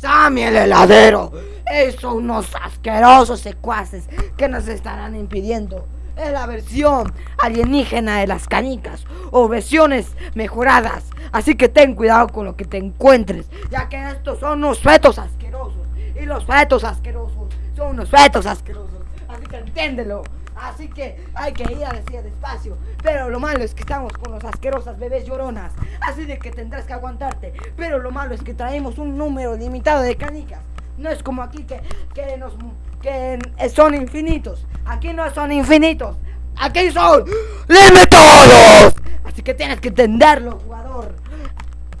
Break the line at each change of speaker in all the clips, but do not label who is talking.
Sammy el heladero. Esos unos asquerosos secuaces que nos estarán impidiendo. Es la versión alienígena de las canicas o versiones mejoradas. Así que ten cuidado con lo que te encuentres, ya que estos son unos fetos asquerosos. Y los fetos asquerosos son unos fetos asquerosos. Así que entiéndelo. Así que hay que ir a decir despacio. Pero lo malo es que estamos con los asquerosas bebés lloronas. Así de que tendrás que aguantarte. Pero lo malo es que traemos un número limitado de canicas. No es como aquí que, que, son infinitos. Aquí no son infinitos. Aquí son limitados. Así que tienes que entenderlo, jugador.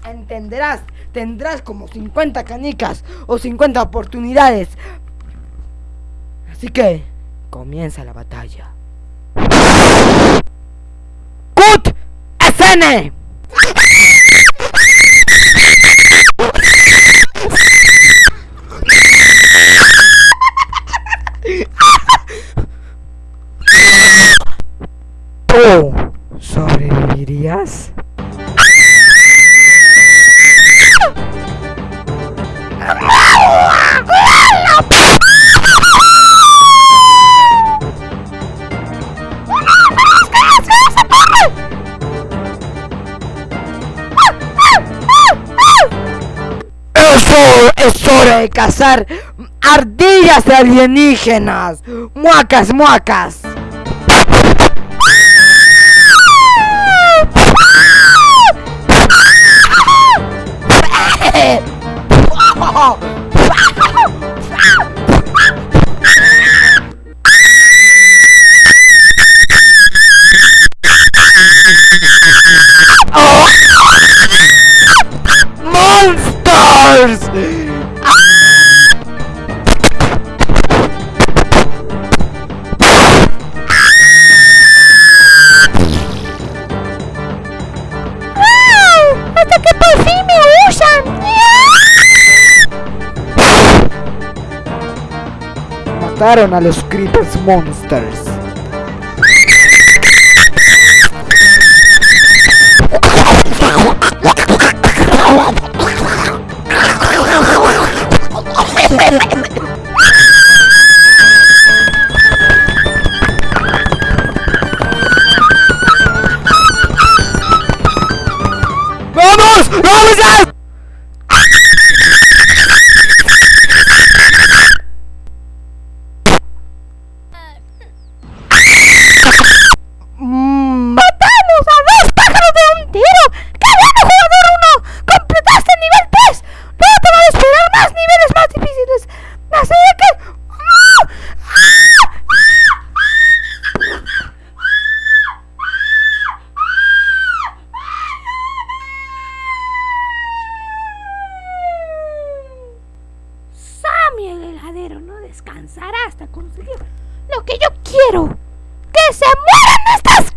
Entenderás. Tendrás como 50 canicas o 50 oportunidades. Así que comienza la batalla. ¡Cut! ¡SN! ¿Tú sobrevivirías? Es hora de cazar ardillas alienígenas. Muacas, muacas. Mataron a los Creepers Monsters.
Descansará hasta conseguir lo que yo quiero. ¡Que se mueran estas